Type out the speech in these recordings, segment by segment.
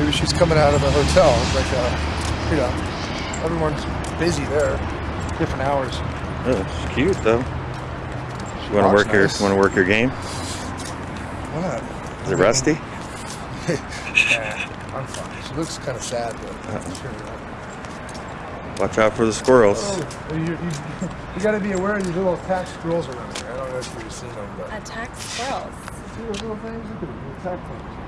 Maybe she's coming out of a hotel. Like, uh, you know, everyone's busy there, different hours. Oh, it's cute though. You want to walks work your nice. want to work your game? What? Is it rusty? Nah, I'm fine. She looks kind of sad, but I'm sure. uh, Watch out for the squirrels. Oh, you, you, you got to be aware of these little attack squirrels around here. I don't know if you've seen them, but Attack squirrels. see those little things? Look at them, attack things.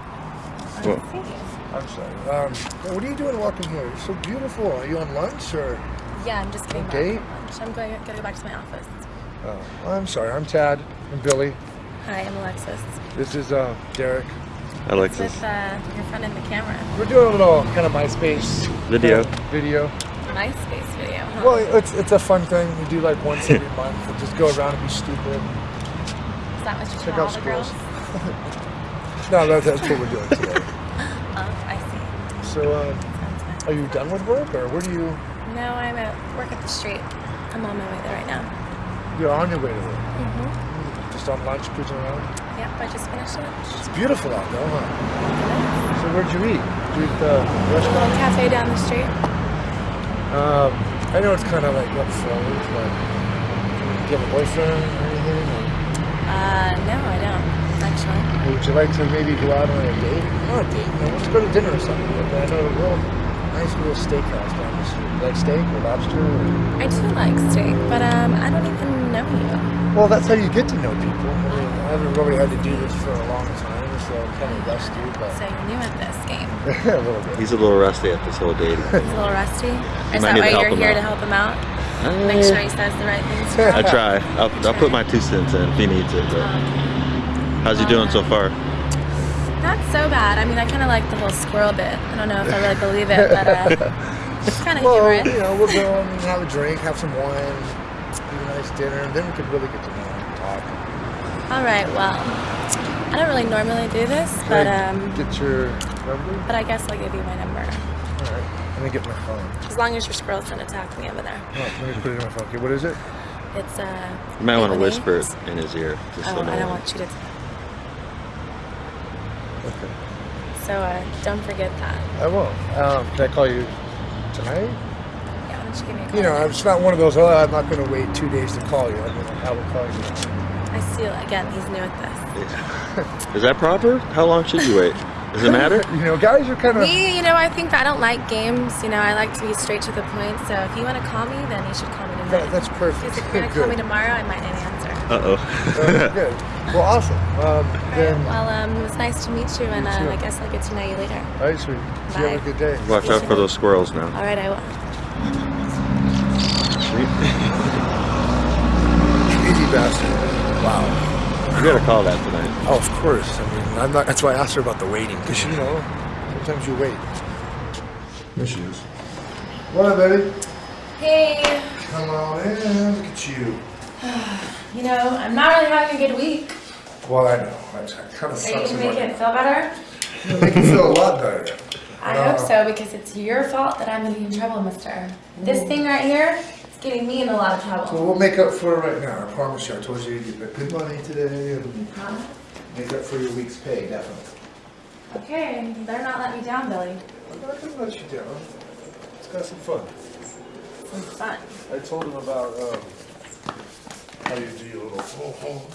I Well- don't see. I'm sorry. Um, what are you doing walking here? You're so beautiful. Are you on lunch or? Yeah, I'm just getting back Okay. from lunch. I'm going gotta go back to my office. Oh, I'm sorry. I'm Tad. I'm Billy. Hi, I'm Alexis. This is uh, Derek. Alexis. With uh, your friend in the camera. We're doing a little kind of MySpace Video. kind of video. MySpace video, huh? Well, it's it's a fun thing. We do like once every month. and just go around and be stupid. Is that what you check out all the girls? No, that, that's what we're doing today. So, Sounds are you done with work, or where do you? No, I'm at work at the street. I'm on my way there right now. You're on your way to work. Mm-hmm. Just on lunch, cruising around. Yep, I just finished lunch. It's beautiful out there, huh? So where'd you eat? Did you eat the A little restaurant? cafe down the street. Um, I know it's kind of like up forward, but do you have a boyfriend or anything? Or Uh, no, I don't, actually. would you like to maybe go out on a date? Not a date. You know, let's go to dinner or something. Like, I know a real nice little steakhouse down the street. You like steak or lobster? Or... I do like steak, but um, I don't even know you. Well, that's how you get to know people. I mean, I haven't really had to do this for a long time, so I'm kind of rusty, but So you're new at this game. a little bit. He's a little rusty at this whole dating. He's a little rusty. Or is that need why you're here out. to help him out? Make sure he says the right things. I try. I'll, I'll put my two cents in if he needs it. But Um, how's he doing so far? not so bad. I mean, I kind of like the whole squirrel bit. I don't know if I really believe it, but uh, it's kind of Well, humorous. you know, we'll go and have a drink, have some wine, eat a nice dinner, and then we could really get to know him and talk. All right, well, I don't really normally do this, Can but I um, get your number? but I guess I'll give you my number. All right, let me get my phone. As long as your squirrels don't attack me over there. Oh, let me put it in my phone. Okay, what is it? It's uh. You might want to whisper it in his ear. Just Oh, so no I don't one- want you to. Okay, So uh, don't forget that. I won't. Um, can I call you tonight? Yeah, why don't you give me a call? You know, tonight? it's not one of those. Oh, I'm not going to wait two days to call you. I mean, I will call you. I see. Again, he's new at this. Is that proper? How long should you wait? Does it matter? You know, guys are kind of. Me, you know, I think I don't like games. You know, I like to be straight to the point. So if you want to call me, then you should call me tonight. That, that's perfect. If you're gonna call me tomorrow, I might not answer. Uh oh. Uh, good. Well, awesome. Um, Alright, then, well, um, it was nice to meet you, and uh, too. I guess I'll get to know you later. all right, sweetie. So you have a good day. Watch out for those squirrels now. All right, I will. Easy bastard. Wow. You gotta call that tonight. Oh, of course. I mean, I'm not. That's why I asked her about the waiting, because you know, sometimes you wait. There she is. What up, baby? Hey, Come on in. Look at you. you know, I'm not really having a good week. Well, I know. I kind of Are you sucks. gonna make it feel better? Make you feel a lot better. I Uh, hope so, because it's your fault that I'm be in trouble, mister. This thing right here is getting me in a lot of So trouble. we'll make up for it right now. I promise you. I told you you'd get good money today and Huh? make up for your week's pay, definitely. Okay, you better not let me down, Billy. I'm not gonna let you down. Let's have some fun. Some fun. I told him about um, how you do your little oh, oh.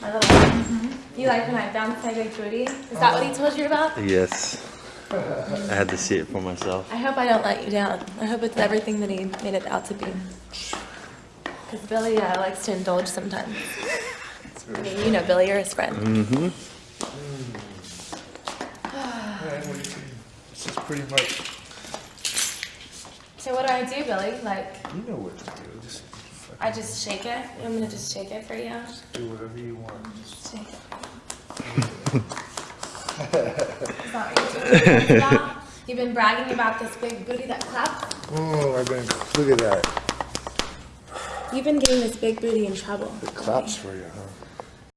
My little. You like when I bounce my big booty? Is that what he told you about? Yes. I had to see it for myself. I hope I don't let you down. I hope it's everything that he made it out to be. Because Billy uh, likes to indulge sometimes. I mean, you know Billy, you're his friend. Mm-hmm. Yeah, well, you can- This is pretty much. So what do I do, Billy? Like, You know what to do. Just I just shake it? I'm gonna just shake it for you? do whatever you want. Just Shake it. Is that you yeah. You've been bragging about this big booty that claps? Oh, I've been. Look at that. You've been getting this big booty in trouble. It claps for you, huh?